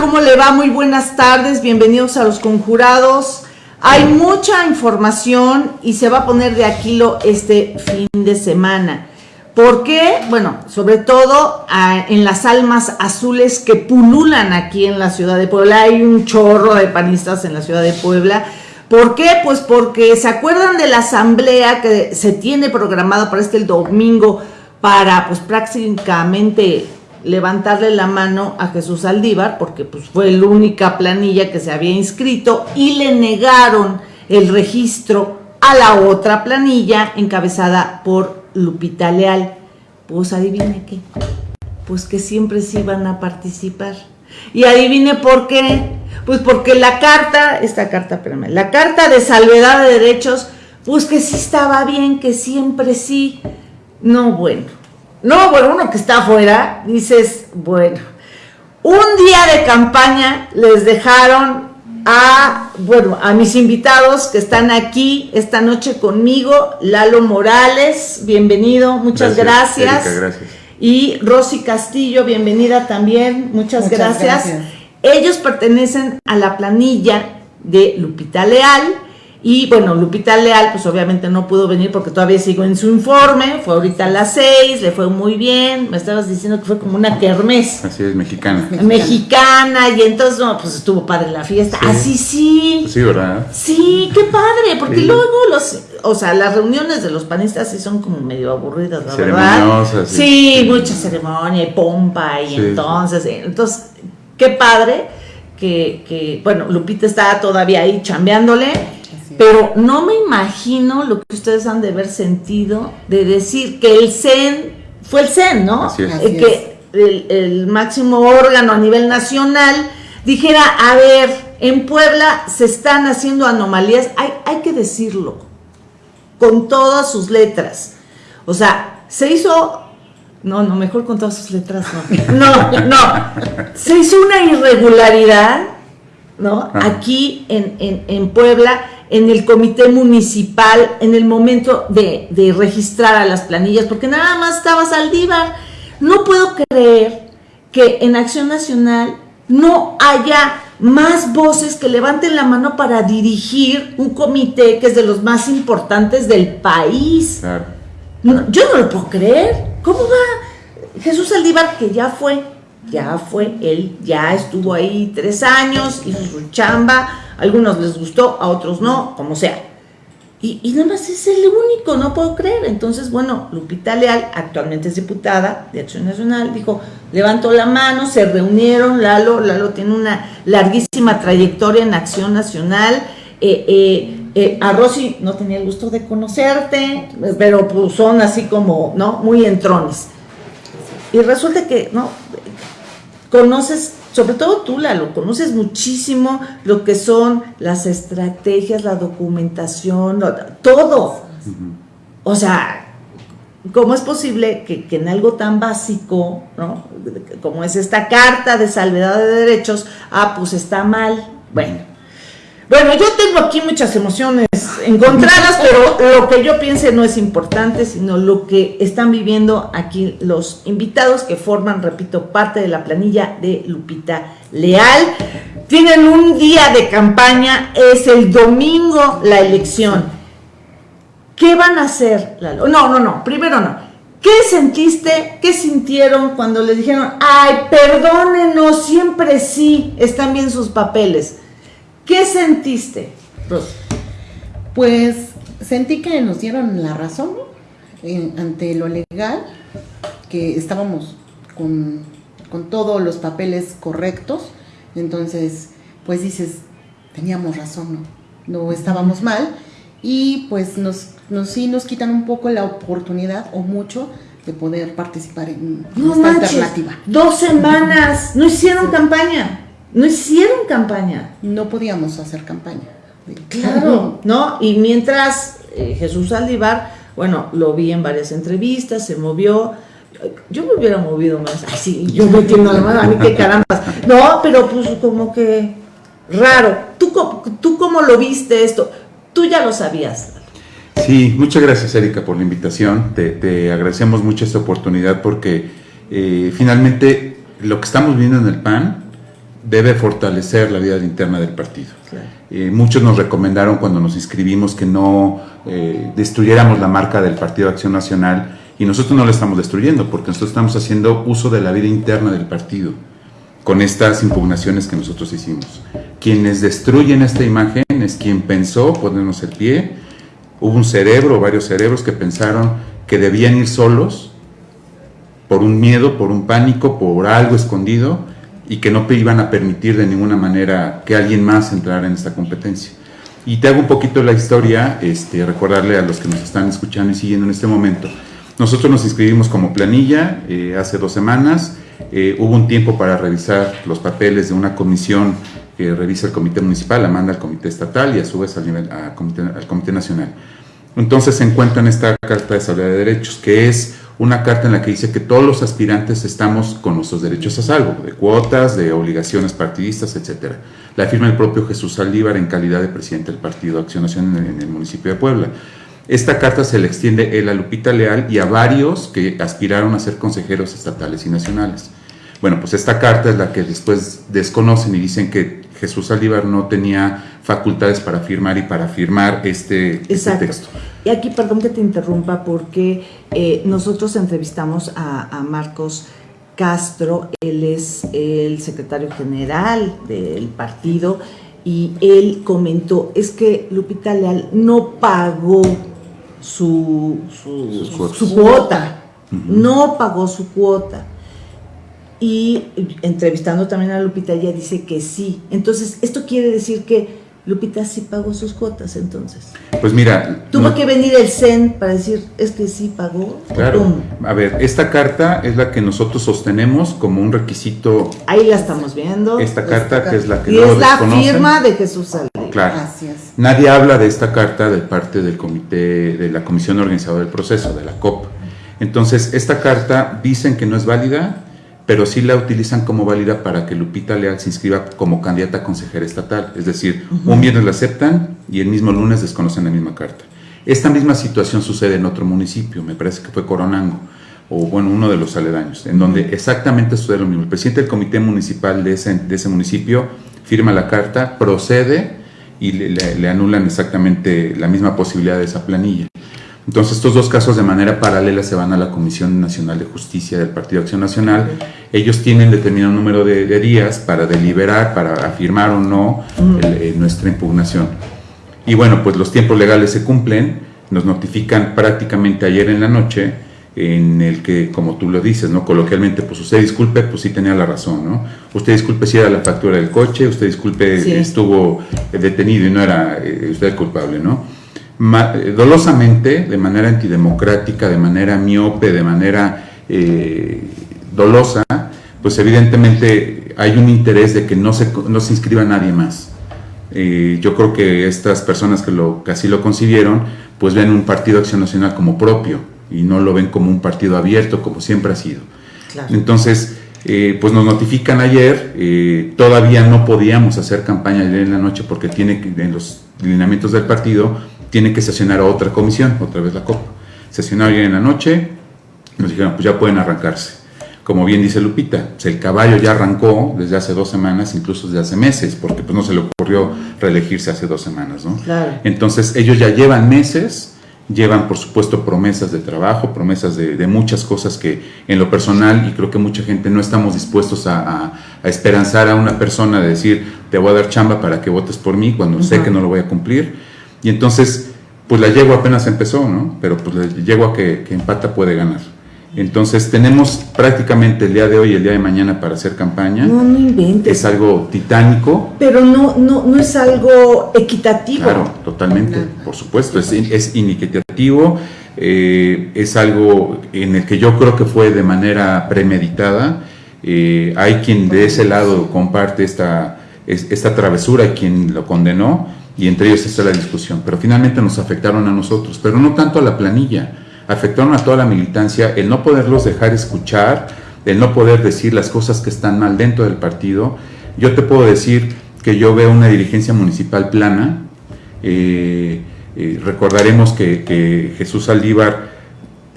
¿Cómo le va? Muy buenas tardes, bienvenidos a los conjurados. Hay mucha información y se va a poner de aquilo este fin de semana. ¿Por qué? Bueno, sobre todo ah, en las almas azules que pululan aquí en la ciudad de Puebla. Hay un chorro de panistas en la ciudad de Puebla. ¿Por qué? Pues porque se acuerdan de la asamblea que se tiene programada para este el domingo para pues prácticamente levantarle la mano a Jesús Aldívar, porque pues fue la única planilla que se había inscrito y le negaron el registro a la otra planilla encabezada por Lupita Leal. Pues adivine qué, pues que siempre sí iban a participar. Y adivine por qué, pues porque la carta, esta carta, espérame, la carta de salvedad de derechos, pues que sí estaba bien, que siempre sí. No, bueno, no, bueno, uno que está afuera, dices, bueno, un día de campaña les dejaron a, bueno, a mis invitados que están aquí esta noche conmigo, Lalo Morales, bienvenido, muchas gracias. gracias. Y Rosy Castillo, bienvenida también, muchas, gracias. Ellos pertenecen a la planilla de Lupita Leal, y bueno, Lupita Leal, pues obviamente no pudo venir porque todavía sigo en su informe. Fue ahorita a las seis, le fue muy bien. Me estabas diciendo que fue como una kermés. Así es, mexicana. Mexicana, y entonces, no, pues estuvo padre la fiesta. Así sí. Sí, ¿verdad? Sí, qué padre, porque luego los, o sea, las reuniones de los panistas sí son como medio aburridas, la verdad. Sí, sí, mucha ceremonia y pompa, y entonces, entonces, qué padre que, que, bueno, Lupita está todavía ahí chambeándole pero no me imagino lo que ustedes han de haber sentido de decir que el CEN fue el CEN, ¿no? Así es. Eh, que el, máximo órgano a nivel nacional dijera, a ver, en Puebla se están haciendo anomalías, hay, hay que decirlo, con todas sus letras. O sea, se hizo no, no, mejor con todas sus letras, no. No, no. Se hizo una irregularidad, ¿no? Aquí en, en, en Puebla en el comité municipal en el momento de, registrar a las planillas, porque nada más estaba Saldívar. No puedo creer que en Acción Nacional no haya más voces que levanten la mano para dirigir un comité que es de los más importantes del país. yo no lo puedo creer. ¿Cómo va Jesús Saldívar, que ya fue, ya fue, él ya estuvo ahí tres años, hizo su chamba, algunos les gustó, a otros no, como sea. Y, nada más es el único, no puedo creer. Entonces, bueno, Lupita Leal, actualmente es diputada de Acción Nacional, dijo, levantó la mano, se reunieron, Lalo, Lalo tiene una larguísima trayectoria en Acción Nacional. Eh, eh, eh, a Rosy no tenía el gusto de conocerte, pero pues son así como, ¿no? Muy entrones. Y resulta que, ¿no? Conoces sobre todo tú, Lalo, conoces muchísimo lo que son las estrategias, la documentación, todo. O sea, ¿cómo es posible que, en algo tan básico, ¿no? como es esta carta de salvedad de derechos, ah, pues está mal? Bueno, bueno, yo tengo aquí muchas emociones encontradas, pero lo que yo piense no es importante, sino lo que están viviendo aquí los invitados que forman, repito, parte de la planilla de Lupita Leal. Tienen un día de campaña, es el domingo la elección. ¿Qué van a hacer? No, no, no, primero no. ¿Qué sentiste? ¿Qué sintieron cuando les dijeron, ay, perdónenos, siempre sí, están bien sus papeles? ¿Qué sentiste, Pues sentí que nos dieron la razón ante lo legal, que estábamos con, todos los papeles correctos, entonces pues dices, teníamos razón, ¿no? No estábamos mal y pues nos, nos sí nos quitan un poco la oportunidad o mucho de poder participar en, esta alternativa. Dos semanas, no hicieron campaña. No hicieron campaña. No podíamos hacer campaña. Claro, ¿no? Y mientras eh, Jesús Aldívar, bueno, lo vi en varias entrevistas, se movió. Yo me hubiera movido más. Ay, sí, yo me entiendo mano, a mí qué caramba. No, pero pues como que raro. ¿Tú, ¿Tú cómo lo viste esto? Tú ya lo sabías. Sí, muchas gracias Erika por la invitación. Te, agradecemos mucho esta oportunidad porque eh, finalmente lo que estamos viendo en el PAN debe fortalecer la vida interna del partido. Claro. Eh, muchos nos recomendaron cuando nos inscribimos que no eh, destruyéramos la marca del Partido Acción Nacional y nosotros no la estamos destruyendo porque nosotros estamos haciendo uso de la vida interna del partido con estas impugnaciones que nosotros hicimos. Quienes destruyen esta imagen es quien pensó ponernos el pie. Hubo un cerebro, varios cerebros que pensaron que debían ir solos por un miedo, por un pánico, por algo escondido y que no iban a permitir de ninguna manera que alguien más entrara en esta competencia. Y te hago un poquito la historia, este, recordarle a los que nos están escuchando y siguiendo en este momento. Nosotros nos inscribimos como planilla eh, hace dos semanas. Eh, hubo un tiempo para revisar los papeles de una comisión que revisa el comité municipal, la manda al comité estatal y a su vez al, nivel, a comité, al comité nacional. Entonces se encuentra en esta Carta de Salud de Derechos, que es una carta en la que dice que todos los aspirantes estamos con nuestros derechos a salvo, de cuotas, de obligaciones partidistas, etc. La firma el propio Jesús Saldívar en calidad de presidente del Partido Acción Nacional en el municipio de Puebla. Esta carta se le extiende él a Lupita Leal y a varios que aspiraron a ser consejeros estatales y nacionales. Bueno, pues esta carta es la que después desconocen y dicen que Jesús Saldívar no tenía facultades para firmar y para firmar este, este texto. Y aquí, perdón que te interrumpa, porque eh, nosotros entrevistamos a, a, Marcos Castro, él es el secretario general del partido, y él comentó, es que Lupita Leal no pagó su, su, su cuota, uh -huh. no pagó su cuota. Y entrevistando también a Lupita, ella dice que sí. Entonces, esto quiere decir que Lupita sí pagó sus cuotas, entonces. Pues mira. Tuvo no, que venir el CEN para decir, es que sí pagó. Claro. ¿Cómo? A ver, esta carta es la que nosotros sostenemos como un requisito. Ahí la estamos viendo. Esta carta, esta que es la que Y es la firma de Jesús Saldívar. Claro. Gracias. Nadie habla de esta carta de parte del comité, de la comisión organizadora del proceso, de la COP. Entonces, esta carta dicen que no es válida, pero sí la utilizan como válida para que Lupita Leal se inscriba como candidata a consejera estatal. Es decir, uh -huh. un viernes la aceptan y el mismo lunes desconocen la misma carta. Esta misma situación sucede en otro municipio, me parece que fue Coronango, o bueno, uno de los aledaños, en donde exactamente sucede lo mismo. El presidente del comité municipal de ese, de ese municipio firma la carta, procede y le, le, le anulan exactamente la misma posibilidad de esa planilla. Entonces, estos dos casos de manera paralela se van a la Comisión Nacional de Justicia del Partido Acción Nacional. Ellos tienen determinado número de, de días para deliberar, para afirmar o no el, eh, nuestra impugnación. Y bueno, pues los tiempos legales se cumplen, nos notifican prácticamente ayer en la noche, en el que, como tú lo dices, ¿no? Coloquialmente, pues usted disculpe, pues sí tenía la razón, ¿no? Usted disculpe si era la factura del coche, usted disculpe sí. estuvo detenido y no era eh, usted el culpable, ¿no? Dolosamente, de manera antidemocrática, de manera miope, de manera eh, dolosa, pues evidentemente hay un interés de que no se, no se inscriba nadie más. Eh, yo creo que estas personas que, lo, que así lo concibieron, pues ven un partido Acción Nacional como propio y no lo ven como un partido abierto, como siempre ha sido. Claro. Entonces, eh, pues nos notifican ayer, eh, todavía no podíamos hacer campaña ayer en la noche porque tiene que, en los lineamientos del partido tiene que sesionar a otra comisión, otra vez la COP. Sesionaron ayer en la noche, nos dijeron, pues ya pueden arrancarse. Como bien dice Lupita, pues el caballo ya arrancó desde hace dos semanas, incluso desde hace meses, porque pues no se le ocurrió reelegirse hace dos semanas, ¿no? Claro. Entonces ellos ya llevan meses, llevan por supuesto promesas de trabajo, promesas de, de, muchas cosas que en lo personal, y creo que mucha gente no estamos dispuestos a, a, a esperanzar a una persona de decir, te voy a dar chamba para que votes por mí cuando uh -huh. sé que no lo voy a cumplir y entonces, pues la yegua apenas empezó, ¿no? Pero pues la yegua que, que, empata puede ganar. Entonces tenemos prácticamente el día de hoy y el día de mañana para hacer campaña. No, no inventes. Es algo titánico. Pero no, no, no es algo equitativo. Claro, totalmente, no. por supuesto. Es, es inequitativo, eh, es algo en el que yo creo que fue de manera premeditada. Eh, hay quien de ese lado comparte esta, esta travesura y quien lo condenó y entre ellos está la discusión, pero finalmente nos afectaron a nosotros, pero no tanto a la planilla, afectaron a toda la militancia, el no poderlos dejar escuchar, el no poder decir las cosas que están mal dentro del partido. Yo te puedo decir que yo veo una dirigencia municipal plana, eh, eh, recordaremos que, que, Jesús Aldívar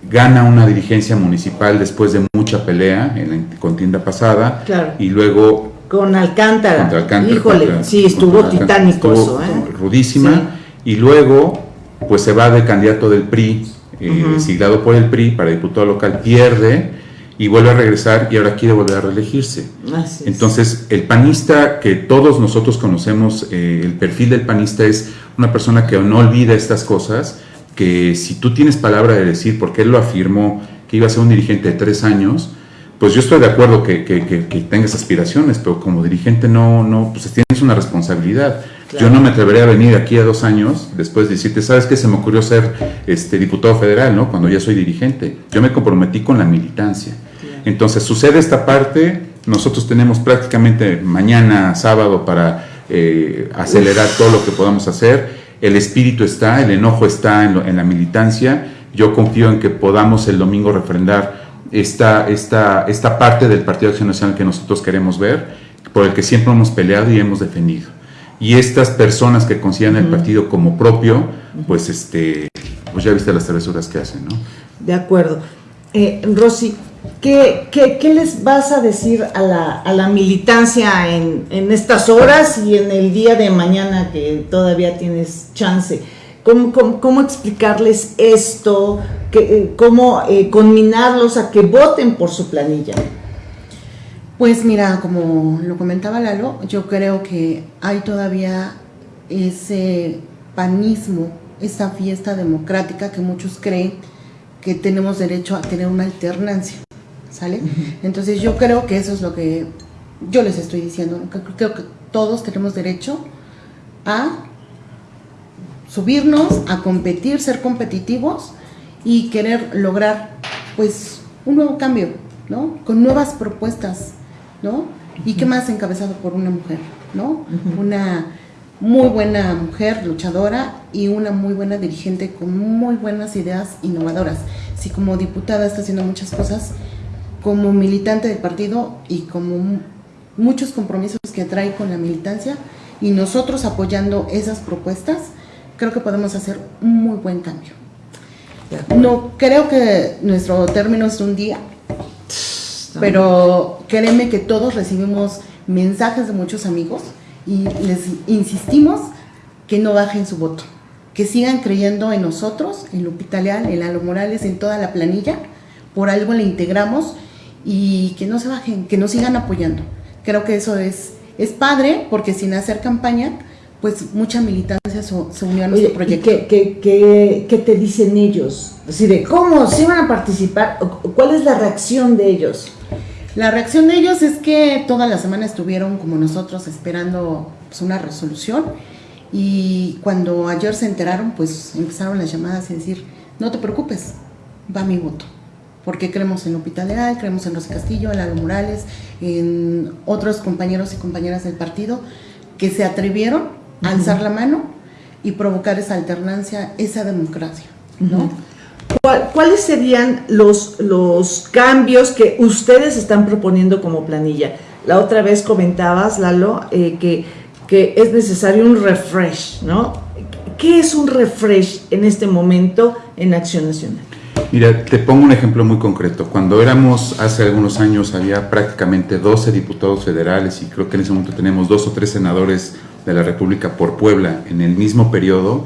gana una dirigencia municipal después de mucha pelea en la contienda pasada claro. y luego Con Alcántara. Contra Alcántara, Híjole, contra- sí, estuvo titánico eso, ¿eh? Rudísima. Y luego, pues se va de candidato del PRI, eh, siglado por el PRI para diputado local, pierde y vuelve a regresar y ahora quiere volver a reelegirse. Así. Entonces, el panista que todos nosotros conocemos, eh, el perfil del panista es una persona que no olvida estas cosas, que si tú tienes palabra de decir, porque él lo afirmó, que iba a ser un dirigente de tres años, pues yo estoy de acuerdo que, que- que- que tengas aspiraciones, pero como dirigente no, no, pues tienes una responsabilidad. Claro. Yo no me atrevería a venir aquí a dos años después de decirte, ¿sabes qué? Se me ocurrió ser este, diputado federal, ¿no? Cuando ya soy dirigente. Yo me comprometí con la militancia. Entonces sucede esta parte, nosotros tenemos prácticamente mañana, sábado, para eh, acelerar todo lo que podamos hacer. El espíritu está, el enojo está en, lo- en la militancia. Yo confío en que podamos el domingo refrendar esta, esta, esta parte del Partido de Acción Nacional que nosotros queremos ver, por el que siempre hemos peleado y hemos defendido. Y estas personas que consideran el partido como propio, pues este, pues ya viste las travesuras que hacen, ¿no? De acuerdo. Eh, Rosy, ¿qué, qué, qué les vas a decir a la, a la militancia en, en estas horas y en el día de mañana que todavía tienes chance? ¿Cómo, cómo, cómo explicarles esto? Que, eh, ¿Cómo eh, conminarlos a que voten por su planilla? Pues mira, como lo comentaba Lalo, yo creo que hay todavía ese panismo, esa fiesta democrática que muchos creen que tenemos derecho a tener una alternancia, ¿sale? Entonces yo creo que eso es lo que yo les estoy diciendo, creo que todos tenemos derecho a subirnos, a competir, ser competitivos y querer lograr pues un nuevo cambio, ¿no? Con nuevas propuestas, ¿no? Y qué más encabezado por una mujer, ¿no? Una muy buena mujer luchadora y una muy buena dirigente con muy buenas ideas innovadoras. Si como diputada está haciendo muchas cosas, como militante del partido y como muchos compromisos que trae con la militancia y nosotros apoyando esas propuestas, creo que podemos hacer un muy buen cambio. No creo que nuestro término es un día, pero créeme que todos recibimos mensajes de muchos amigos y les insistimos que no bajen su voto, que sigan creyendo en nosotros, en Lupita Leal, en Lalo Morales, en toda la planilla, por algo le integramos y que no se bajen, que nos sigan apoyando. Creo que eso es, es padre porque sin hacer campaña, pues mucha militancia se, se unió a nuestro Oye, ¿y proyecto. qué, qué- qué- qué te dicen ellos? Así de, ¿cómo? ¿Sí van a participar? ¿O- ¿Cuál es la reacción de ellos? La reacción de ellos es que toda la semana estuvieron como nosotros esperando pues, una resolución y cuando ayer se enteraron pues empezaron las llamadas y decir, no te preocupes, va mi voto. Porque creemos en Lupita Leal, creemos en Rosy Castillo, en Lalo Morales, en otros compañeros y compañeras del partido que se atrevieron alzar la mano y provocar esa alternancia, esa democracia, ¿no? ¿Cuál- ¿Cuáles serían los, los cambios que ustedes están proponiendo como planilla? La otra vez comentabas, Lalo, eh, que, que es necesario un refresh, ¿no? ¿Qué es un refresh en este momento en Acción Nacional? Mira, te pongo un ejemplo muy concreto. Cuando éramos, hace algunos años, había prácticamente 12 diputados federales y creo que en ese momento tenemos dos o tres senadores de la República por Puebla en el mismo periodo.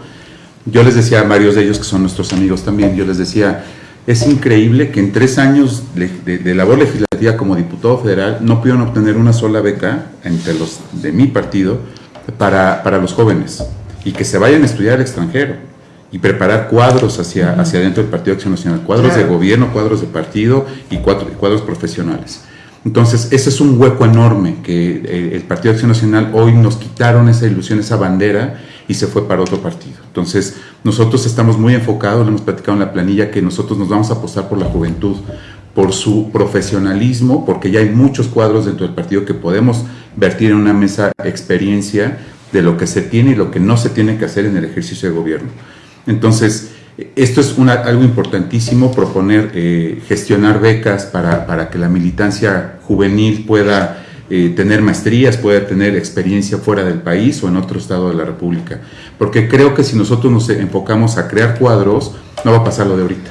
Yo les decía a varios de ellos, que son nuestros amigos también, yo les decía, es increíble que en tres años de, de- de labor legislativa como diputado federal no pudieron obtener una sola beca entre los de mi partido para, para los jóvenes y que se vayan a estudiar al extranjero y preparar cuadros hacia, hacia dentro del Partido de Acción Nacional, cuadros Claro. de gobierno, cuadros de partido y cuadros, cuadros profesionales. Entonces, ese es un hueco enorme que eh, el Partido de Acción Nacional hoy nos quitaron esa ilusión, esa bandera y se fue para otro partido. Entonces, nosotros estamos muy enfocados, lo hemos platicado en la planilla, que nosotros nos vamos a apostar por la juventud, por su profesionalismo, porque ya hay muchos cuadros dentro del partido que podemos vertir en una mesa experiencia de lo que se tiene y lo que no se tiene que hacer en el ejercicio de gobierno. Entonces, esto es una- algo importantísimo, proponer, eh, gestionar becas para, para que la militancia juvenil pueda eh, tener maestrías, pueda tener experiencia fuera del país o en otro estado de la República. Porque creo que si nosotros nos enfocamos a crear cuadros, no va a pasar lo de ahorita.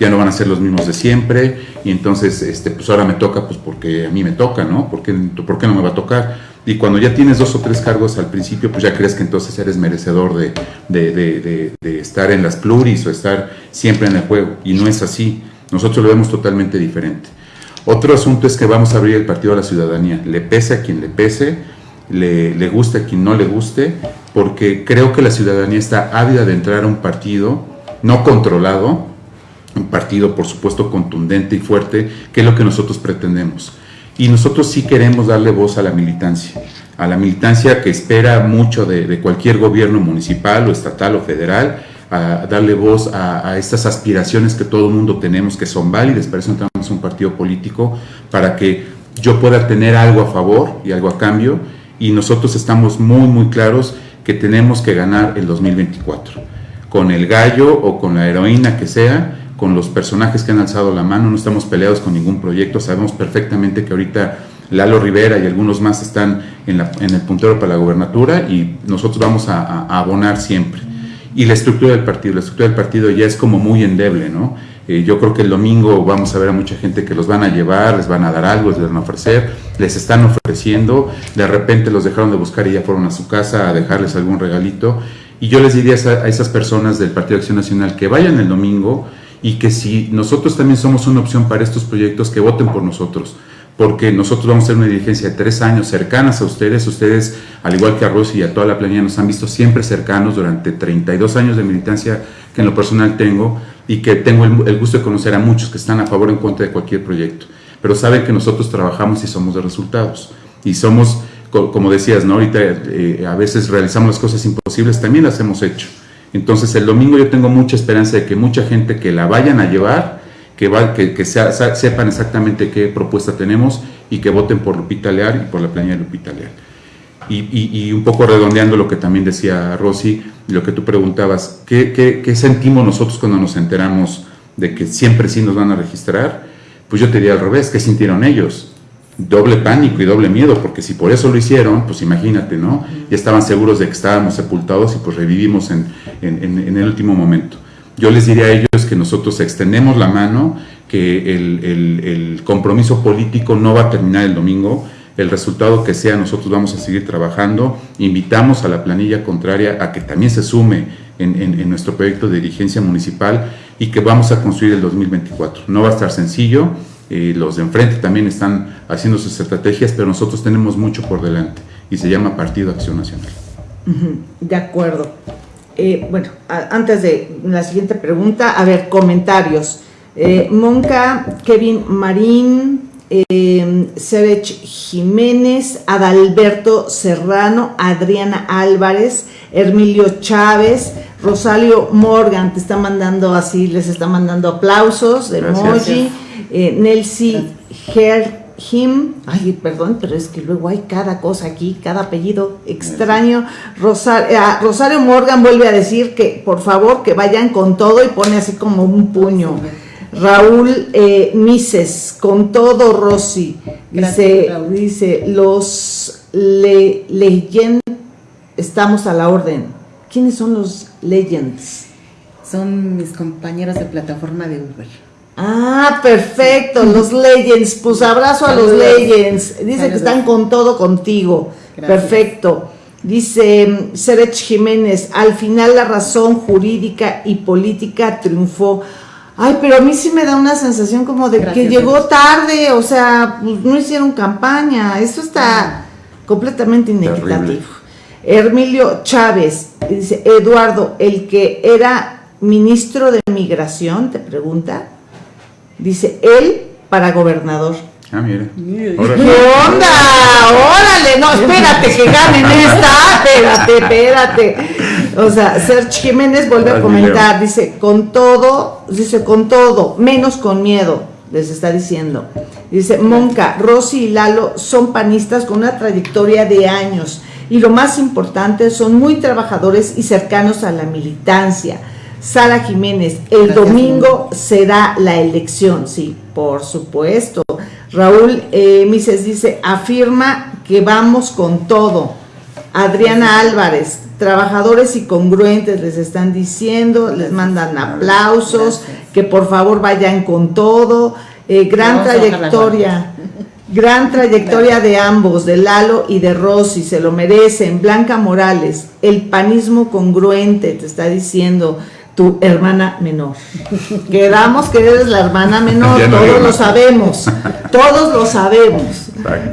Ya no van a ser los mismos de siempre, y entonces, este, pues ahora me toca, pues porque a mí me toca, ¿no? ¿Por qué, ¿Por qué no me va a tocar? Y cuando ya tienes dos o tres cargos al principio, pues ya crees que entonces eres merecedor de, de, de, de, estar en las pluris o estar siempre en el juego. Y no es así. Nosotros lo vemos totalmente diferente. Otro asunto es que vamos a abrir el partido a la ciudadanía. Le pese a quien le pese, le, le guste a quien no le guste, porque creo que la ciudadanía está ávida de entrar a un partido no controlado, un partido por supuesto contundente y fuerte, que es lo que nosotros pretendemos. Y nosotros sí queremos darle voz a la militancia, a la militancia que espera mucho de, cualquier gobierno municipal o estatal o federal, a darle voz a, estas aspiraciones que todo el mundo tenemos que son válidas, para eso entramos un partido político, para que yo pueda tener algo a favor y algo a cambio, y nosotros estamos muy, muy claros que tenemos que ganar el 2024, con el gallo o con la heroína que sea, con los personajes que han alzado la mano, no estamos peleados con ningún proyecto, sabemos perfectamente que ahorita Lalo Rivera y algunos más están en, el puntero para la gobernatura y nosotros vamos a, abonar siempre. Y la estructura del partido, la estructura del partido ya es como muy endeble, ¿no? Eh, yo creo que el domingo vamos a ver a mucha gente que los van a llevar, les van a dar algo, les van a ofrecer, les están ofreciendo, de repente los dejaron de buscar y ya fueron a su casa a dejarles algún regalito. Y yo les diría a, a esas personas del Partido de Acción Nacional que vayan el domingo, y que si nosotros también somos una opción para estos proyectos, que voten por nosotros, porque nosotros vamos a hacer una dirigencia de tres años cercanas a ustedes, ustedes, al igual que a Rosy y a toda la planilla, nos han visto siempre cercanos durante 32 años de militancia que en lo personal tengo y que tengo el, gusto de conocer a muchos que están a favor o en contra de cualquier proyecto, pero saben que nosotros trabajamos y somos de resultados, y somos, como decías, ¿no? ahorita eh, a veces realizamos las cosas imposibles, también las hemos hecho, entonces el domingo yo tengo mucha esperanza de que mucha gente que la vayan a llevar, que, va, que, sepan exactamente qué propuesta tenemos y que voten por Lupita Leal y por la planilla de Lupita Leal. Y, un poco redondeando lo que también decía Rosy, lo que tú preguntabas, ¿qué, qué sentimos nosotros cuando nos enteramos de que siempre sí nos van a registrar? Pues yo te diría al revés, ¿qué sintieron ellos? Doble pánico y doble miedo, porque si por eso lo hicieron, pues imagínate, ¿no? Ya estaban seguros de que estábamos sepultados y pues revivimos en, en, el último momento. Yo les diría a ellos que nosotros extendemos la mano, que el, el, compromiso político no va a terminar el domingo, el resultado que sea, nosotros vamos a seguir trabajando, invitamos a la planilla contraria a que también se sume en, en, nuestro proyecto de dirigencia municipal y que vamos a construir el 2024. No va a estar sencillo, eh, los de enfrente también están haciendo sus estrategias, pero nosotros tenemos mucho por delante y se llama Partido Acción Nacional. De acuerdo. Eh, bueno, antes de la siguiente pregunta, a ver, comentarios. Eh, Monca, Kevin Marín, eh, Jiménez, Adalberto Serrano, Adriana Álvarez, Hermilio Chávez, Rosario Morgan, te está mandando así, les está mandando aplausos emoji eh, Nelsie Herhim, ay, perdón, pero es que luego hay cada cosa aquí, cada apellido extraño. Eh, ah, Rosario Morgan vuelve a decir que por favor que vayan con todo y pone así como un puño. Raúl eh, Mises, con todo Rosy, dice, dice, los le, Legend, estamos a la orden. ¿Quiénes son los Legends? Son mis compañeros de plataforma de Uber. Ah, perfecto, los Legends. Pues abrazo a los Legends. Dice que están con todo contigo. Perfecto. Dice Serech Jiménez, al final la razón jurídica y política triunfó. Ay, pero a mí sí me da una sensación como de que llegó tarde, o sea, pues, no hicieron campaña. Esto está completamente inequitativo. Hermilio Chávez, dice, Eduardo, el que era ministro de Migración, te pregunta. Dice, él para gobernador. Ah, mira. ¿Qué onda? Órale, no, espérate que ganen esta. Espérate, espérate. O sea, Sergio Jiménez vuelve a comentar, dice, con todo, dice, con todo, menos con miedo, les está diciendo. Dice, Monca, Rosy y Lalo son panistas con una trayectoria de años y lo más importante, son muy trabajadores y cercanos a la militancia Sara Jiménez, el domingo será la elección, sí, por supuesto. Raúl eh, Mises dice, afirma que vamos con todo. Adriana Álvarez, trabajadores y congruentes les están diciendo, les mandan aplausos, que por favor vayan con todo. Eh, gran trayectoria, gran trayectoria de ambos, de Lalo y de Rosy, se lo merecen. Blanca Morales, el panismo congruente, te está diciendo tu hermana menor. Quedamos que eres la hermana menor, todos lo sabemos, todos lo sabemos.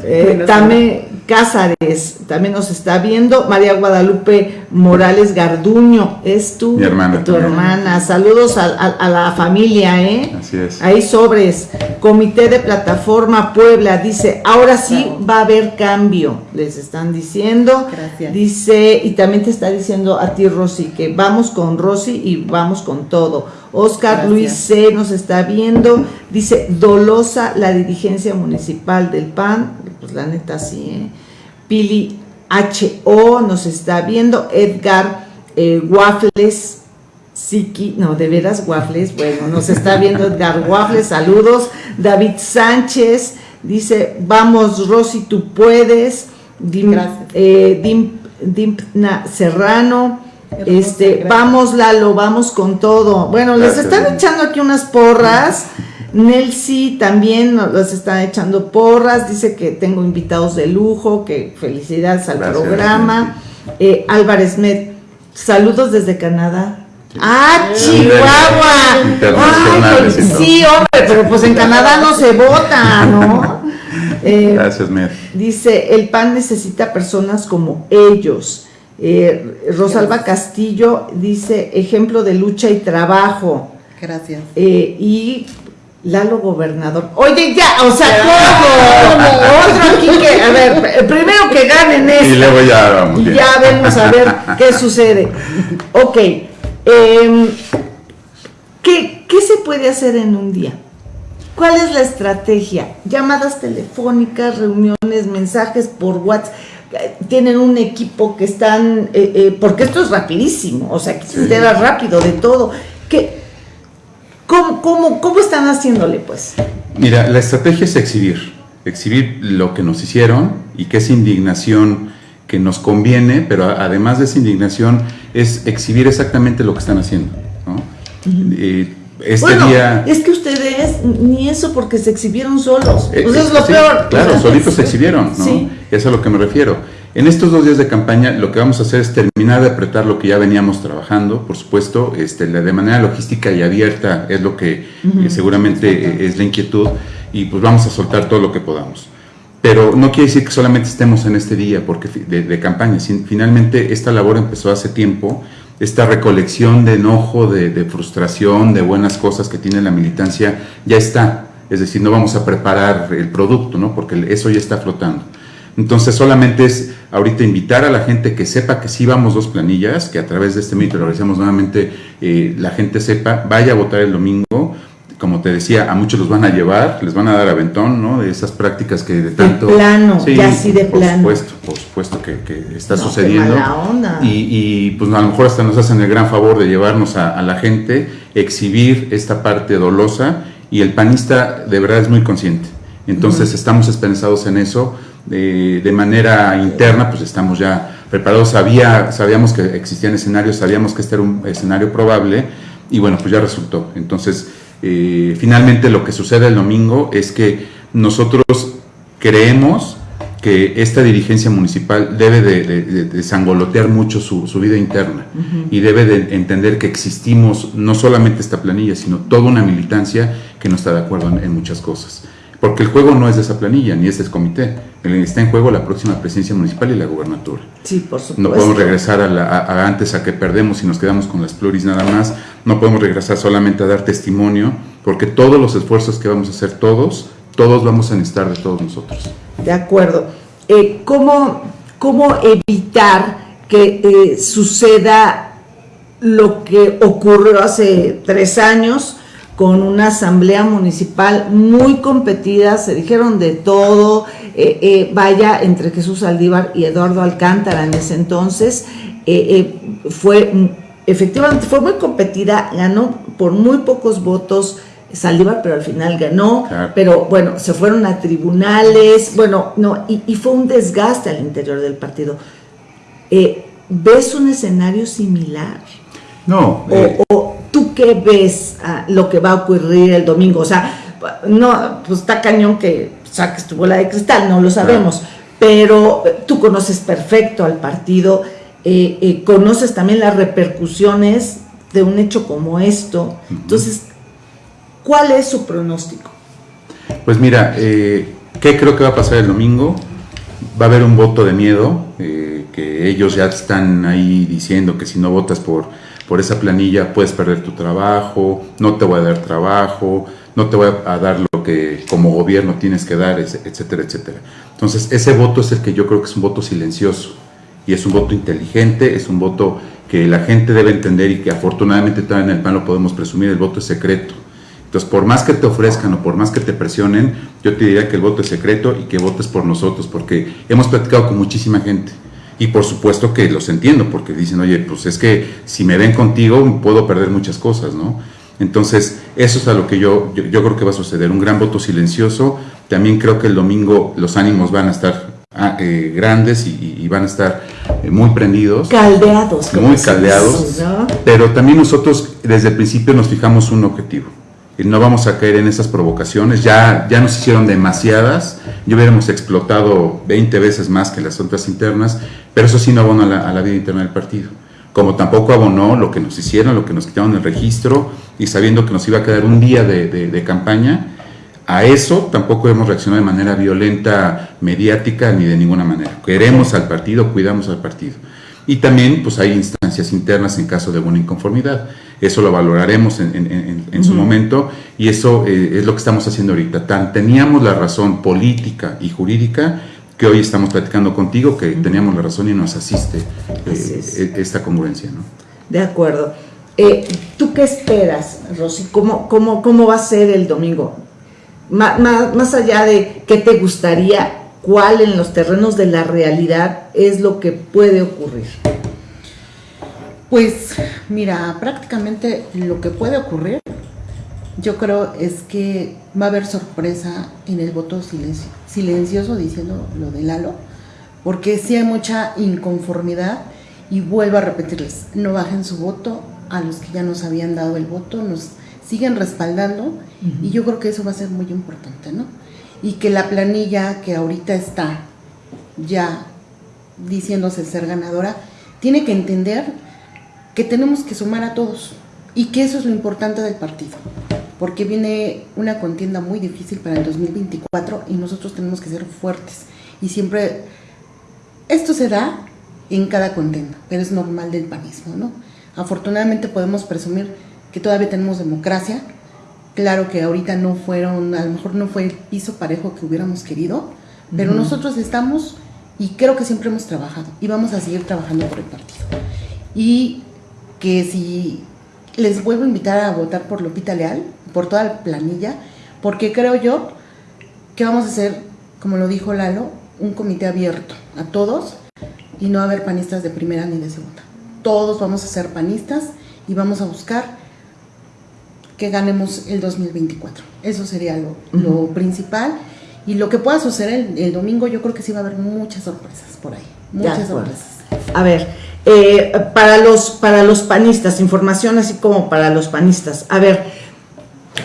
Eh, también Cázares también nos está viendo. María Guadalupe Morales Garduño, es tu, hermana. Tu hermana. Saludos a, la familia, ¿eh? Así es. Ahí sobres. Comité de Plataforma Puebla dice, ahora sí va a haber cambio, les están diciendo. Gracias. Dice, y también te está diciendo a ti, Rosy, que vamos con Rosy y vamos con todo. Oscar Luis C. nos está viendo. Dice, dolosa la dirigencia municipal del PAN. Pues la neta sí, ¿eh? Pili H.O. nos está viendo. Edgar eh, Waffles. Siki, no, de veras Waffles, bueno, nos está viendo Edgar Waffles, saludos. David Sánchez dice, vamos Rosy, tú puedes. Eh, Dimpna Serrano, este, vamos Lalo, vamos con todo. Bueno, les están echando aquí unas porras. Nelsi también nos están echando porras, dice que tengo invitados de lujo, que felicidades al programa. Eh, Álvarez Med, saludos desde Canadá. ¡Ah, Chihuahua! Pues, sí, hombre, pero pues en Canadá no se vota, ¿no? Eh, Gracias, Med. Dice, el PAN necesita personas como ellos. Eh, Rosalba Castillo dice, ejemplo de lucha y trabajo. Gracias. Eh, y Lalo Gobernador. Oye, ya, o sea, ¿cómo? Otro aquí que, a ver, primero que ganen esto. Y luego ya vamos. Y ya vemos a ver qué sucede. Ok. Em, ¿qué, ¿Qué se puede hacer en un día? ¿Cuál es la estrategia? Llamadas telefónicas, reuniones, mensajes por WhatsApp tienen un equipo que están, eh, eh, porque esto es rapidísimo, o sea, que se entera rápido de todo. ¿Qué, cómo, cómo, ¿Cómo están haciéndole, pues? Mira, la estrategia es exhibir, exhibir lo que nos hicieron y que es indignación que nos conviene, pero además de esa indignación es exhibir exactamente lo que están haciendo. ¿no? Este día... Es que ustedes ni eso porque se exhibieron solos. Eh, pues es lo peor. Claro, solitos se exhibieron, ¿no? Sí. Es a lo que me refiero. En estos dos días de campaña lo que vamos a hacer es terminar de apretar lo que ya veníamos trabajando, por supuesto, este, de manera logística y abierta es lo que eh, seguramente eh, es la inquietud y pues vamos a soltar todo lo que podamos. Pero no quiere decir que solamente estemos en este día porque de, de campaña, finalmente esta labor empezó hace tiempo, esta recolección de enojo, de, frustración, de buenas cosas que tiene la militancia, ya está. Es decir, no vamos a preparar el producto, ¿no? Porque eso ya está flotando. Entonces solamente es ahorita invitar a la gente que sepa que sí vamos dos planillas, que a través de este mito lo realizamos nuevamente, eh, la gente sepa, vaya a votar el domingo, como te decía, a muchos los van a llevar, les van a dar aventón, ¿no? De esas prácticas que de tanto... De plano, ya así de por plano. Supuesto, por supuesto que, está sucediendo. Y, pues a lo mejor hasta nos hacen el gran favor de llevarnos a, la gente, exhibir esta parte dolosa y el panista de verdad es muy consciente. Entonces estamos esperanzados en eso. de manera interna, pues estamos ya preparados. Sabía, sabíamos que existían escenarios, sabíamos que este era un escenario probable y bueno, pues ya resultó. Entonces eh, finalmente lo que sucede el domingo es que nosotros creemos que esta dirigencia municipal debe de, desangolotear mucho su, vida interna y debe de entender que existimos no solamente esta planilla, sino toda una militancia que no está de acuerdo en muchas cosas. Porque el juego no es de esa planilla, ni es de ese comité. Está en juego la próxima presidencia municipal y la gubernatura. Sí, por supuesto. No podemos regresar a, antes a que perdemos y nos quedamos con las pluris nada más. No podemos regresar solamente a dar testimonio, porque todos los esfuerzos que vamos a hacer todos, todos vamos a necesitar de todos nosotros. De acuerdo. Eh, ¿cómo, ¿Cómo evitar que eh, suceda lo que ocurrió hace tres años? Con una asamblea municipal muy competida, se dijeron de todo, eh, eh, vaya, entre Jesús Aldívar y Eduardo Alcántara en ese entonces, eh, fue, efectivamente, fue muy competida, ganó por muy pocos votos Saldívar, pero al final ganó, pero bueno, se fueron a tribunales, bueno, no, y, y fue un desgaste al interior del partido. ¿ves un escenario similar? No. O, o tú qué ves ah, lo que va a ocurrir el domingo? O sea, no, pues está cañón que saques tu bola de cristal, no lo sabemos, pero eh, tú conoces perfecto al partido, eh, eh, conoces también las repercusiones de un hecho como esto. Entonces, ¿cuál es su pronóstico? Pues mira, eh, ¿qué creo que va a pasar el domingo? Va a haber un voto de miedo, que ellos ya están ahí diciendo que si no votas por, por esa planilla puedes perder tu trabajo, no te voy a dar trabajo, no te voy a dar lo que como gobierno tienes que dar, etcétera, etcétera. Entonces, ese voto es el que yo creo que es un voto silencioso y es un voto inteligente, es un voto que la gente debe entender y que afortunadamente todavía en el PAN lo podemos presumir, el voto es secreto. Entonces, por más que te ofrezcan o por más que te presionen, yo te diría que el voto es secreto y que votes por nosotros, porque hemos platicado con muchísima gente. Y por supuesto que los entiendo, porque dicen, oye, pues es que si me ven contigo puedo perder muchas cosas, ¿no? Entonces, eso es a lo que yo, yo, yo creo que va a suceder, un gran voto silencioso. También creo que el domingo los ánimos van a estar ah, eh, grandes y, y- van a estar eh, muy prendidos. Caldeados. Muy caldeados. ¿no? Pero también nosotros desde el principio nos fijamos un objetivo. No vamos a caer en esas provocaciones. Ya, ya nos hicieron demasiadas. Ya hubiéramos explotado 20 veces más que las otras internas. Pero eso sí no abona a la, a la vida interna del partido. Como tampoco abonó lo que nos hicieron, lo que nos quitaron el registro y sabiendo que nos iba a quedar un día de, de- de campaña. A eso tampoco hemos reaccionado de manera violenta, mediática, ni de ninguna manera. Queremos al partido, cuidamos al partido. Y también pues hay instancias internas en caso de alguna inconformidad. Eso lo valoraremos en, en- en- en su momento y eso eh, es lo que estamos haciendo ahorita. Tan teníamos la razón política y jurídica que hoy estamos platicando contigo que teníamos la razón y nos asiste eh, e- esta congruencia. ¿no? De acuerdo. Eh, ¿Tú qué esperas, Rosy? ¿Cómo, cómo, cómo va a ser el domingo? Ma- más allá de qué te gustaría, ¿cuál en los terrenos de la realidad es lo que puede ocurrir? Pues mira, prácticamente lo que puede ocurrir, yo creo es que va a haber sorpresa en el voto silencio- silencioso diciendo lo de Lalo, porque sí hay mucha inconformidad y vuelvo a repetirles, no bajen su voto a los que ya nos habían dado el voto, nos siguen respaldando y yo creo que eso va a ser muy importante, ¿no? Y que la planilla que ahorita está ya diciéndose ser ganadora, tiene que entender que tenemos que sumar a todos y que eso es lo importante del partido, porque viene una contienda muy difícil para el 2024 y nosotros tenemos que ser fuertes y siempre esto se da en cada contienda, pero es normal del panismo, ¿no? Afortunadamente podemos presumir que todavía tenemos democracia, claro que ahorita no fueron, a lo mejor no fue el piso parejo que hubiéramos querido, pero Ujú. nosotros estamos y creo que siempre hemos trabajado y vamos a seguir trabajando por el partido. Y que si les vuelvo a invitar a votar por Lupita Leal, por toda la planilla, porque creo yo que vamos a hacer, como lo dijo Lalo, un comité abierto a todos y no va a haber panistas de primera ni de segunda. Todos vamos a ser panistas y vamos a buscar que ganemos el 2024. Eso sería lo, lo principal. Y lo que pueda suceder el, el domingo, yo creo que sí va a haber muchas sorpresas por ahí. Muchas sorpresas. A ver, eh, para, los, para los panistas, información así como para los panistas. A ver,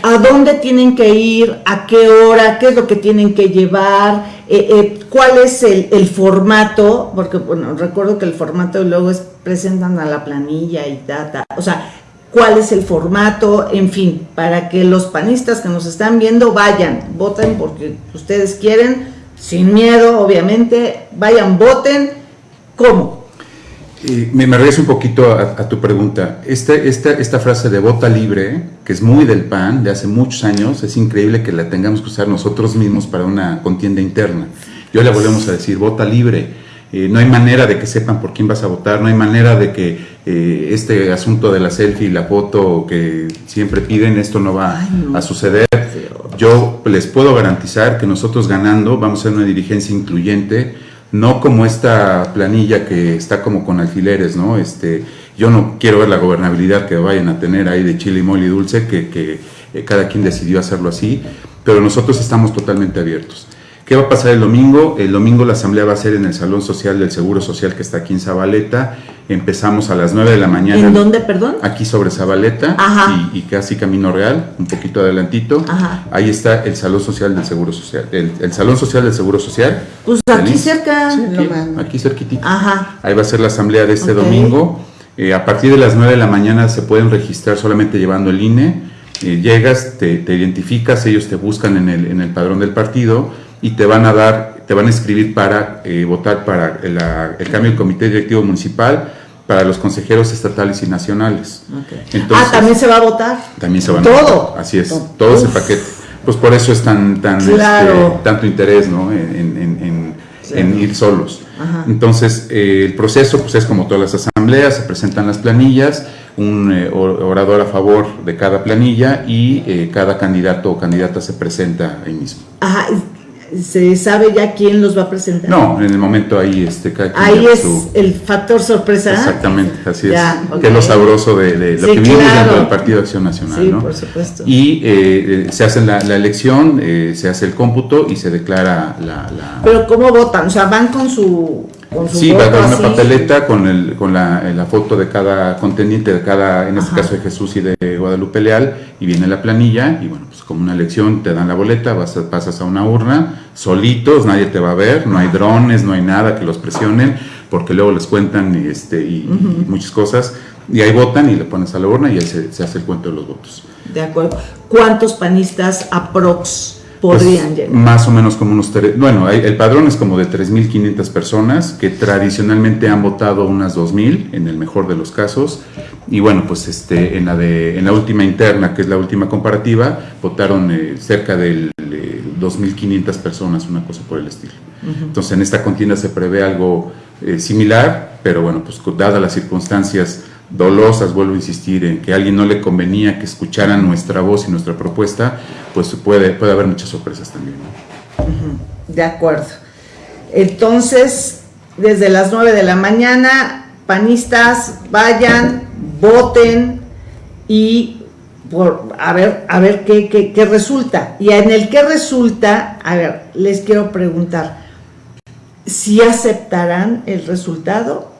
¿a dónde tienen que ir? ¿A qué hora? ¿Qué es lo que tienen que llevar? Eh, eh, ¿Cuál es el, formato? Porque, bueno, recuerdo que el formato luego es presentan a la planilla y data. O sea, ¿cuál es el formato? En fin, para que los panistas que nos están viendo vayan, voten porque ustedes quieren, sin miedo, obviamente, vayan, voten. ¿Cómo? Eh, me, me regreso un poquito a, a tu pregunta. Este, esta, esta frase de vota libre, que es muy del PAN, de hace muchos años, es increíble que la tengamos que usar nosotros mismos para una contienda interna. Yo le volvemos a decir, vota libre. Eh, no hay manera de que sepan por quién vas a votar, no hay manera de que eh, este asunto de la selfie y la foto que siempre piden, esto no va Ay, no. a suceder. Yo les puedo garantizar que nosotros ganando vamos a ser una dirigencia incluyente, no como esta planilla que está como con alfileres, ¿no? Este, yo no quiero ver la gobernabilidad que vayan a tener ahí de chile mole y dulce, que, que, eh, cada quien decidió hacerlo así, pero nosotros estamos totalmente abiertos. ¿Qué va a pasar el domingo? El domingo la asamblea va a ser en el Salón Social del Seguro Social que está aquí en Zabaleta. Empezamos a las 9 de la mañana. ¿En dónde, perdón? Aquí sobre Zabaleta Ajá. y, y casi Camino Real, un poquito adelantito. Ajá. Ahí está el Salón Social del Seguro Social. El, el Salón Social del Seguro Social. Pues aquí cerca. Sí, aquí, aquí cerquitito. Ajá. Ahí va a ser la asamblea de este domingo. Eh, a partir de las 9 de la mañana se pueden registrar solamente llevando el INE. Eh, llegas, te, te identificas, ellos te buscan en el, en el padrón del partido y te van a dar, te van a escribir para eh, votar para la- el cambio del comité directivo municipal, para los consejeros estatales y nacionales. Ok. Entonces- ah, también se va a votar. También se van a Todo. Así es, Todo. todo ese paquete. Pues por eso es tan, tan Claro. este, tanto interés ¿no? en, en- ir solos. Ajá. Entonces, eh, el proceso pues, es como todas las asambleas, se presentan las planillas, un eh, or- orador a favor de cada planilla y eh, cada candidato o candidata se presenta ahí mismo. Ajá. ¿Se sabe ya quién los va a presentar? No, en el momento ahí este, cada quien Ahí es su- el factor sorpresa. Exactamente, así Ya, es. Que es lo sabroso de, de lo Sí, que claro. dentro del Partido Acción Nacional, Sí, ¿no? por supuesto. Y eh, eh, se hace la, la elección, eh, se hace el cómputo y se declara la... la- Pero ¿cómo votan? O sea, van con su, con su sí, va a dar una papeleta con, el, con la, la foto de cada contendiente, de cada, en este Ajá. caso de Jesús y de Guadalupe Leal, y viene la planilla, y bueno, como una elección te dan la boleta, vas a- pasas a una urna, solitos, nadie te va a ver, no hay drones, no hay nada que los presionen, porque luego les cuentan y, este, y, y muchas cosas, y ahí votan y le pones a la urna y ahí se, se hace el cuento de los votos. De acuerdo. ¿Cuántos panistas aprox podrían llegar? Más o menos como unos tres, bueno, hay- el padrón es como de 3.500 personas que tradicionalmente han votado unas 2.000 en el mejor de los casos y bueno, pues este en la de en la última interna, que es la última comparativa, votaron eh, cerca de 2.500 personas, una cosa por el estilo. Entonces en esta contienda se prevé algo eh, similar, pero bueno, pues dadas las circunstancias dolosas, vuelvo a insistir en que a alguien no le convenía que escucharan nuestra voz y nuestra propuesta, pues puede, puede haber muchas sorpresas también. ¿no? De acuerdo. Entonces, desde las 9 de la mañana, panistas, vayan, voten y por, a ver, a ver qué, qué- qué resulta. Y en el que resulta, a ver, les quiero preguntar, si aceptarán el resultado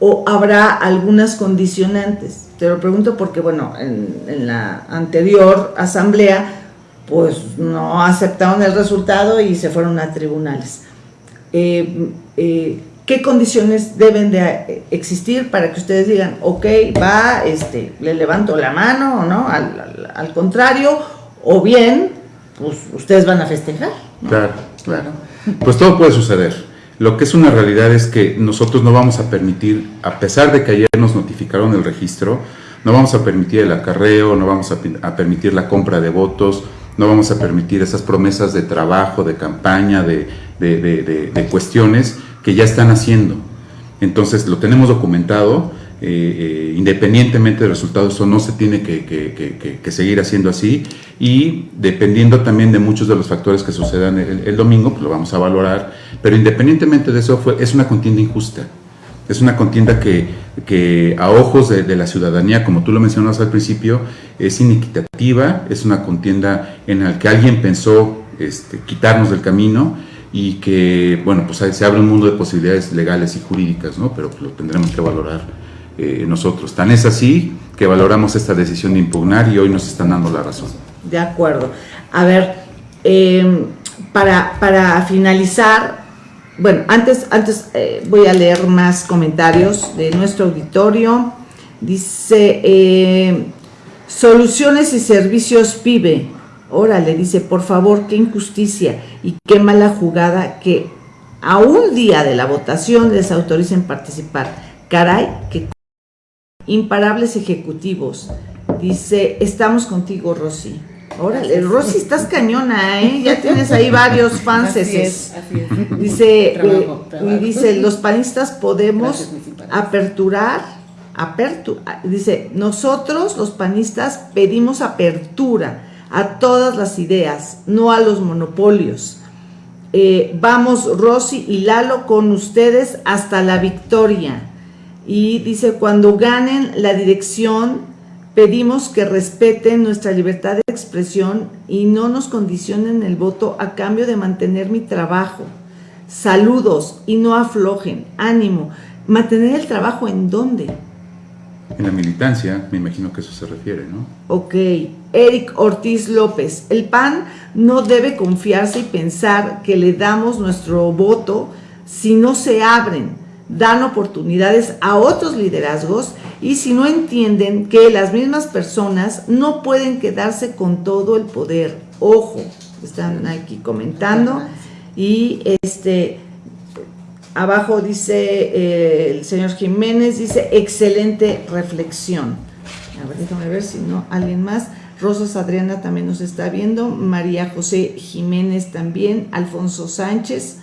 o habrá algunas condicionantes. Te lo pregunto porque, bueno, en, en la anterior asamblea, pues no aceptaron el resultado y se fueron a tribunales. Eh, eh, ¿Qué condiciones deben de eh, existir para que ustedes digan, ok, va, este, le levanto la mano o no, al, al- al contrario, o bien, pues ustedes van a festejar? ¿no? Claro. Claro. Pues todo puede suceder. Lo que es una realidad es que nosotros no vamos a permitir, a pesar de que ayer nos notificaron el registro, no vamos a permitir el acarreo, no vamos a, permitir la compra de votos, no vamos a permitir esas promesas de trabajo, de campaña, de- de- de- de cuestiones que ya están haciendo. Entonces lo tenemos documentado, eh, eh, independientemente del resultado, eso no se tiene que, seguir haciendo así y dependiendo también de muchos de los factores que sucedan el, domingo, pues lo vamos a valorar, pero independientemente de eso, fue, es una contienda injusta. Es una contienda que, a ojos de, de la ciudadanía, como tú lo mencionas al principio, es inequitativa, es una contienda en la que alguien pensó este, quitarnos del camino y que, bueno, pues se abre un mundo de posibilidades legales y jurídicas, ¿no? Pero pues, lo tendremos que valorar eh, nosotros. Tan es así que valoramos esta decisión de impugnar y hoy nos están dando la razón. De acuerdo. A ver, eh, para, para finalizar, bueno, antes, antes eh, voy a leer más comentarios de nuestro auditorio. Dice, eh, soluciones y servicios PIBE. Órale, dice, por favor, qué injusticia y qué mala jugada que a un día de la votación les autoricen participar. Caray, que imparables ejecutivos. Dice, estamos contigo, Rosy. Órale, Rosy, estás cañona, ¿eh? Ya tienes ahí varios fans. Así es, así es. Dice, Trabajo, eh, trabajo. y dice, los panistas podemos Gracias, aperturar, apertu- dice, nosotros los panistas pedimos apertura a todas las ideas, no a los monopolios. Eh, vamos, Rosy y Lalo, con ustedes hasta la victoria. Y dice, cuando ganen la dirección, Pedimos que respeten nuestra libertad de expresión y no nos condicionen el voto a cambio de mantener mi trabajo. Saludos y no aflojen. Ánimo. ¿Mantener el trabajo en dónde? En la militancia, me imagino que eso se refiere, ¿no? Ok. Eric Ortiz López. El PAN no debe confiarse y pensar que le damos nuestro voto si no se abren, dan oportunidades a otros liderazgos y si no entienden que las mismas personas no pueden quedarse con todo el poder. Ojo, están aquí comentando y este abajo dice eh, el señor Jiménez, dice excelente reflexión. A ver, déjame ver si no, alguien más. Rosas Adriana también nos está viendo, María José Jiménez también, Alfonso Sánchez,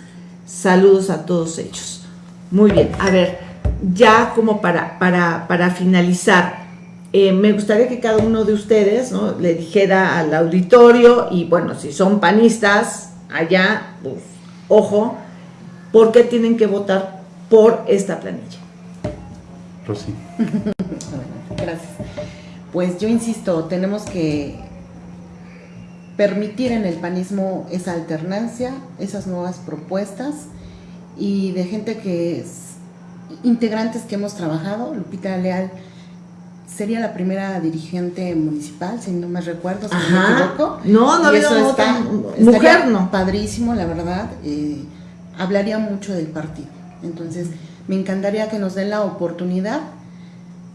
saludos a todos ellos. Muy bien, a ver, ya como para, para, para finalizar, eh, me gustaría que cada uno de ustedes ¿no? le dijera al auditorio, y bueno, si son panistas, allá, pues, ojo, ¿por qué tienen que votar por esta planilla? Rosy. Gracias. Pues yo insisto, tenemos que permitir en el panismo esa alternancia, esas nuevas propuestas y de gente que es integrantes que hemos trabajado, Lupita Leal sería la primera dirigente municipal, si no me recuerdo, si no me equivoco. No, no había otra mujer, no. Padrísimo, la verdad. Eh, hablaría mucho del partido. Entonces, me encantaría que nos den la oportunidad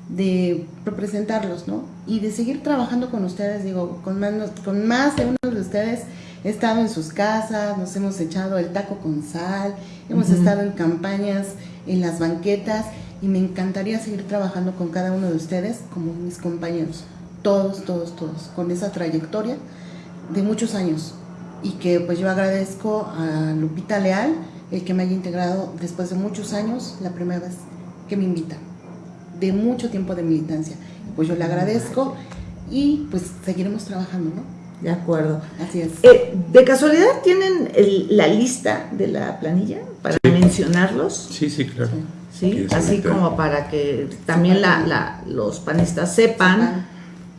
de representarlos, ¿no? Y de seguir trabajando con ustedes, digo, con más, con más de uno de ustedes he estado en sus casas, nos hemos echado el taco con sal, hemos estado en campañas, en las banquetas y me encantaría seguir trabajando con cada uno de ustedes como mis compañeros, todos, todos, todos, con esa trayectoria de muchos años y que pues yo agradezco a Lupita Leal el que me haya integrado después de muchos años, la primera vez que me invita, de mucho tiempo de militancia. Pues yo le agradezco y pues seguiremos trabajando, ¿no? De acuerdo. Así es. Eh, ¿De casualidad tienen la lista de la planilla para mencionarlos? Sí, sí, claro. Sí, así como para que también los panistas sepan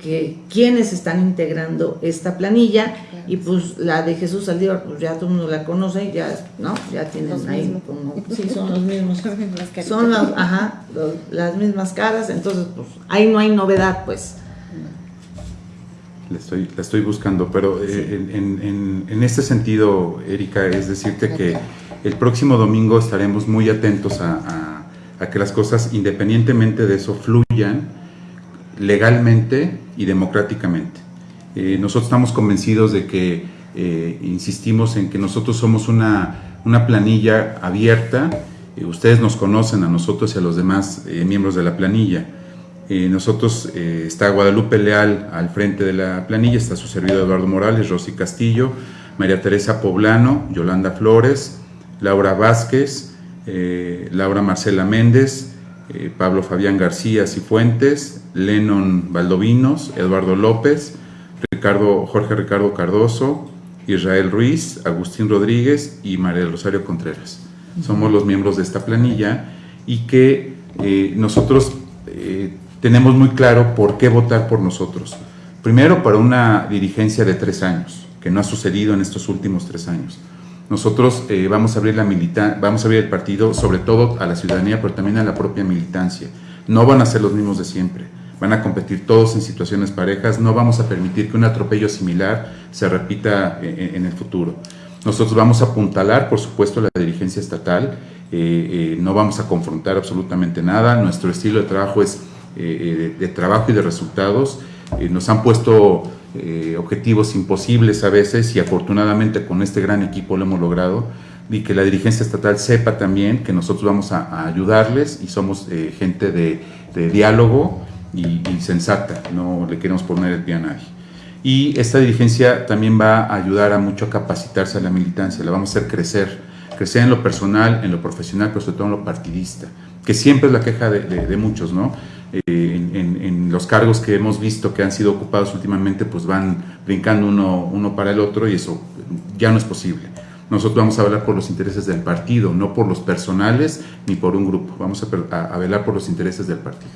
que quienes están integrando esta planilla y pues la de Jesús Saldívar, pues ya todo el mundo la conoce, ya, ¿no? Ya tienen ahí como, sí, son los mismos. son las, ajá, las mismas caras, entonces pues ahí no hay novedad, pues. La estoy, la estoy buscando, pero eh, en, este sentido, Erika, es decirte que el próximo domingo estaremos muy atentos a, que las cosas, independientemente de eso, fluyan legalmente y democráticamente. Eh, nosotros estamos convencidos de que, eh, insistimos en que nosotros somos una, una planilla abierta, ustedes nos conocen a nosotros y a los demás miembros de la planilla, eh, nosotros eh, está Guadalupe Leal al frente de la planilla, está su servidor Eduardo Morales, Rosy Castillo, María Teresa Poblano, Yolanda Flores, Laura Vázquez, eh, Laura Marcela Méndez, Pablo Fabián García Cifuentes, Lennon Valdovinos, Eduardo López, Ricardo, Jorge Ricardo Cardoso, Israel Ruiz, Agustín Rodríguez y María Rosario Contreras. Somos los miembros de esta planilla y que nosotros tenemos muy claro por qué votar por nosotros. Primero, para una dirigencia de tres años, que no ha sucedido en estos últimos tres años. Nosotros eh, vamos, a abrir la milita vamos a abrir el partido sobre todo a la ciudadanía, pero también a la propia militancia. No van a ser los mismos de siempre. Van a competir todos en situaciones parejas. No vamos a permitir que un atropello similar se repita eh, en, el futuro. Nosotros vamos a apuntalar, por supuesto, la dirigencia estatal. Eh, no vamos a confrontar absolutamente nada. Nuestro estilo de trabajo es eh, de, trabajo y de resultados. Eh, nos han puesto eh, objetivos imposibles a veces y afortunadamente con este gran equipo lo hemos logrado y que la dirigencia estatal sepa también que nosotros vamos a, ayudarles y somos gente de, diálogo y, sensata, no le queremos poner el pie. Y esta dirigencia también va a ayudar a mucho a capacitarse a la militancia, la vamos a hacer crecer, crecer en lo personal, en lo profesional, pero sobre todo en lo partidista, que siempre es la queja de, de muchos, ¿no? Eh, en, los cargos que hemos visto que han sido ocupados últimamente, pues van brincando uno, uno para el otro y eso ya no es posible. Nosotros vamos a velar por los intereses del partido, no por los personales ni por un grupo. Vamos a, a velar por los intereses del partido.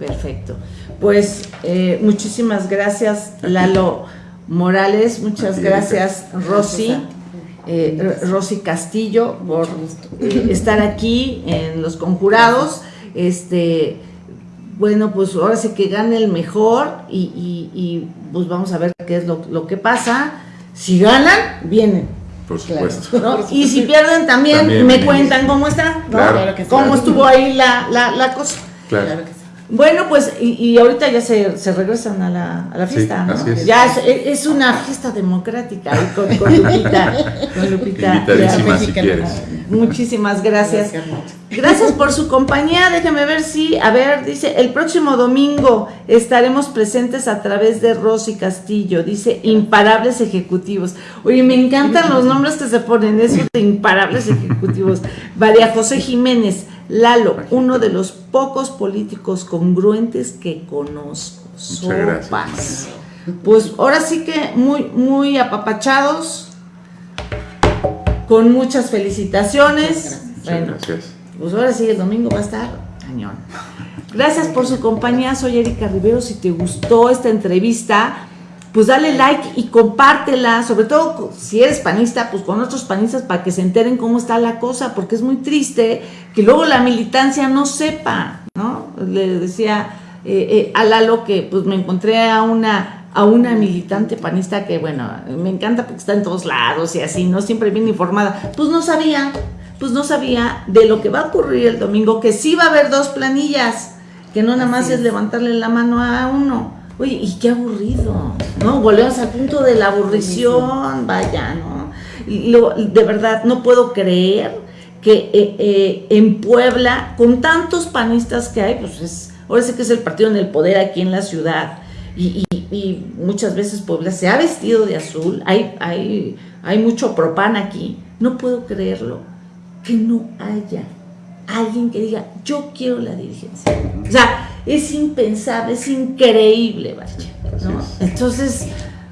Perfecto. Pues eh, muchísimas gracias, Lalo Morales. Muchas gracias, Rosy. Eh, Rosy Castillo, por eh, estar aquí en Los Conjurados. Este, bueno, pues ahora sí que gane el mejor y, pues vamos a ver qué es lo, que pasa. Si ganan, vienen. Por supuesto. Y si pierden también, me cuentan cómo está, cómo estuvo ahí la, la, cosa. Claro. Bueno, pues, y, ahorita ya se, se regresan a la, a la fiesta, ¿no? Ya es, una fiesta democrática con, con Lupita. Con Lupita. si quieres. Muchísimas gracias. Gracias por su compañía. Déjeme ver si, a ver, dice, el próximo domingo estaremos presentes a través de Rosy Castillo. Dice, imparables ejecutivos. Oye, me encantan los nombres que se ponen, eso de imparables ejecutivos. María José Jiménez. Lalo, uno de los pocos políticos congruentes que conozco. Muchas gracias. Pues ahora sí que muy, muy apapachados, con muchas felicitaciones. Bueno, gracias. Pues ahora sí, el domingo va a estar cañón. Gracias por su compañía, soy Erika Rivero. Si te gustó esta entrevista, pues dale like y compártela, sobre todo si eres panista, pues con otros panistas para que se enteren cómo está la cosa, porque es muy triste que luego la militancia no sepa, ¿no? Le decía eh, eh, a Lalo que pues me encontré a una, a una militante panista que, bueno, me encanta porque está en todos lados y así, ¿no? Siempre bien informada, pues no sabía, pues no sabía de lo que va a ocurrir el domingo, que sí va a haber dos planillas, que no nada más es levantarle la mano a uno Oye, y qué aburrido, ¿no? Volvemos al punto de la aburrición, vaya, ¿no? Y de verdad, no puedo creer que eh, eh, en Puebla, con tantos panistas que hay, pues es, ahora sí que es el partido en el poder aquí en la ciudad, y, muchas veces Puebla se ha vestido de azul, hay, hay, hay mucho propán aquí, no puedo creerlo, que no haya alguien que diga, yo quiero la dirigencia. O sea, es impensable, es increíble, vaya, ¿no? Entonces,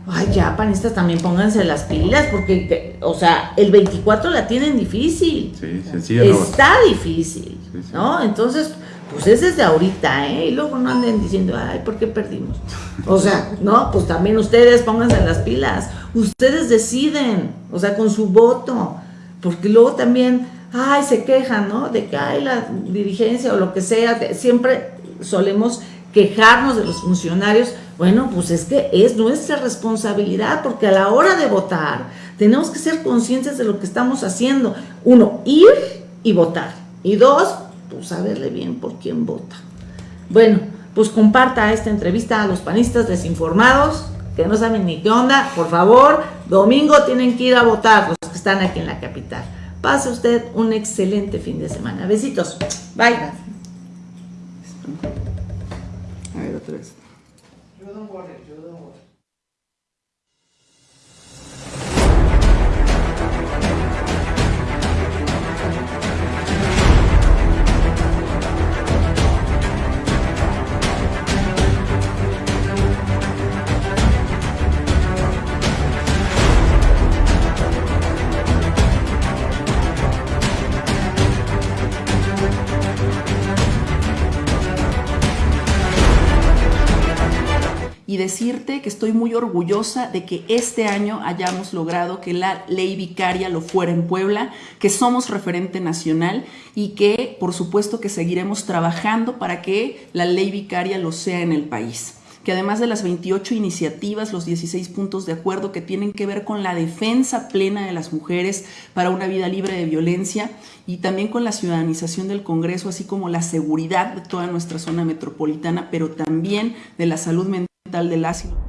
ay, ya, panistas, también pónganse las pilas, porque, o sea, el 24 la tienen difícil. Sí. Está difícil, ¿no? Entonces, pues es desde ahorita, ¿eh? Y luego no anden diciendo, ay, ¿por qué perdimos? O sea, no, pues también ustedes pónganse las pilas. Ustedes deciden, o sea, con su voto, porque luego también, ay, se quejan, ¿no? De que hay la dirigencia o lo que sea, siempre solemos quejarnos de los funcionarios, bueno, pues es que es nuestra responsabilidad, porque a la hora de votar tenemos que ser conscientes de lo que estamos haciendo. Uno, ir y votar. Y dos, pues saberle bien por quién vota. Bueno, pues comparta esta entrevista a los panistas desinformados, que no saben ni qué onda, por favor, domingo tienen que ir a votar los que están aquí en la capital. Pase usted un excelente fin de semana. Besitos. Bye. Ahí otra vez. Y decirte que estoy muy orgullosa de que este año hayamos logrado que la ley vicaria lo fuera en Puebla, que somos referente nacional y que por supuesto que seguiremos trabajando para que la ley vicaria lo sea en el país. Que además de las 28 iniciativas, los 16 puntos de acuerdo que tienen que ver con la defensa plena de las mujeres para una vida libre de violencia y también con la ciudadanización del Congreso, así como la seguridad de toda nuestra zona metropolitana, pero también de la salud del ácido.